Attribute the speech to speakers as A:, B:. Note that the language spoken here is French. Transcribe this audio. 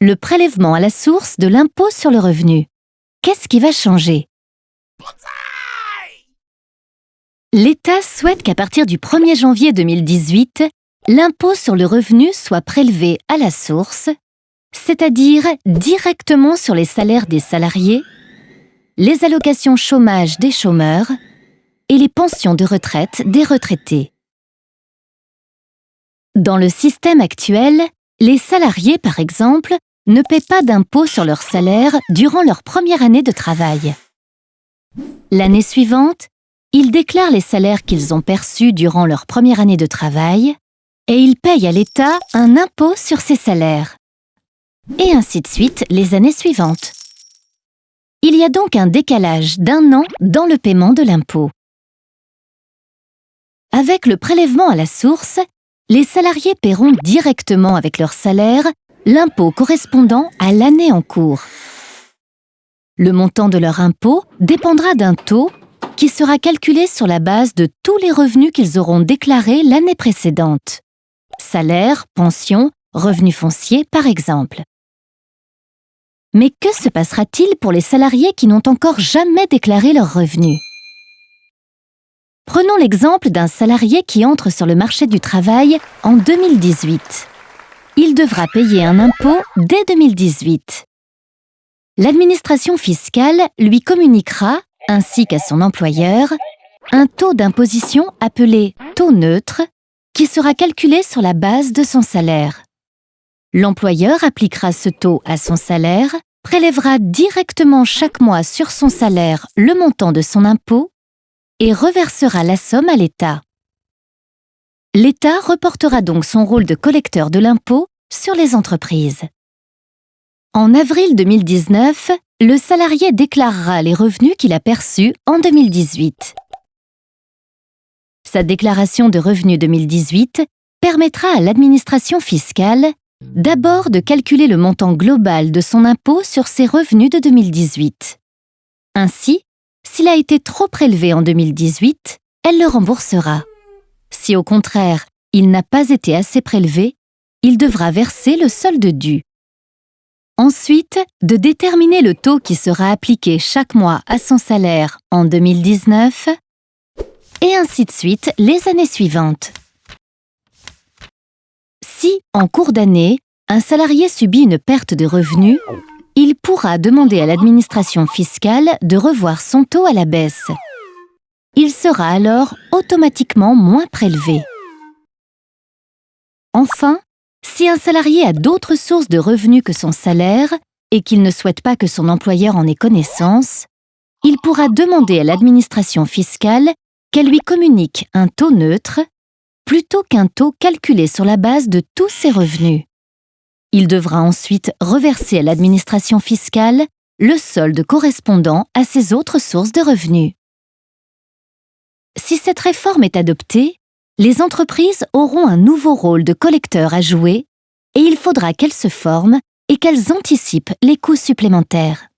A: le prélèvement à la source de l'impôt sur le revenu. Qu'est-ce qui va changer? L'État souhaite qu'à partir du 1er janvier 2018, l'impôt sur le revenu soit prélevé à la source, c'est-à-dire directement sur les salaires des salariés, les allocations chômage des chômeurs et les pensions de retraite des retraités. Dans le système actuel, les salariés, par exemple, ne paient pas d'impôt sur leur salaire durant leur première année de travail. L'année suivante, ils déclarent les salaires qu'ils ont perçus durant leur première année de travail et ils payent à l'État un impôt sur ces salaires. Et ainsi de suite les années suivantes. Il y a donc un décalage d'un an dans le paiement de l'impôt. Avec le prélèvement à la source, les salariés paieront directement avec leur salaire l'impôt correspondant à l'année en cours. Le montant de leur impôt dépendra d'un taux qui sera calculé sur la base de tous les revenus qu'ils auront déclarés l'année précédente. Salaire, pension, revenus fonciers par exemple. Mais que se passera-t-il pour les salariés qui n'ont encore jamais déclaré leurs revenus? Prenons l'exemple d'un salarié qui entre sur le marché du travail en 2018. Il devra payer un impôt dès 2018. L'administration fiscale lui communiquera, ainsi qu'à son employeur, un taux d'imposition appelé taux neutre qui sera calculé sur la base de son salaire. L'employeur appliquera ce taux à son salaire, prélèvera directement chaque mois sur son salaire le montant de son impôt et reversera la somme à l'État. L'État reportera donc son rôle de collecteur de l'impôt sur les entreprises. En avril 2019, le salarié déclarera les revenus qu'il a perçus en 2018. Sa déclaration de revenus 2018 permettra à l'administration fiscale d'abord de calculer le montant global de son impôt sur ses revenus de 2018. Ainsi, s'il a été trop prélevé en 2018, elle le remboursera. Si au contraire, il n'a pas été assez prélevé, il devra verser le solde dû. Ensuite, de déterminer le taux qui sera appliqué chaque mois à son salaire en 2019, et ainsi de suite les années suivantes. Si, en cours d'année, un salarié subit une perte de revenus, il pourra demander à l'administration fiscale de revoir son taux à la baisse. Il sera alors automatiquement moins prélevé. Enfin, si un salarié a d'autres sources de revenus que son salaire et qu'il ne souhaite pas que son employeur en ait connaissance, il pourra demander à l'administration fiscale qu'elle lui communique un taux neutre plutôt qu'un taux calculé sur la base de tous ses revenus. Il devra ensuite reverser à l'administration fiscale le solde correspondant à ses autres sources de revenus. Si cette réforme est adoptée, les entreprises auront un nouveau rôle de collecteur à jouer et il faudra qu'elles se forment et qu'elles anticipent les coûts supplémentaires.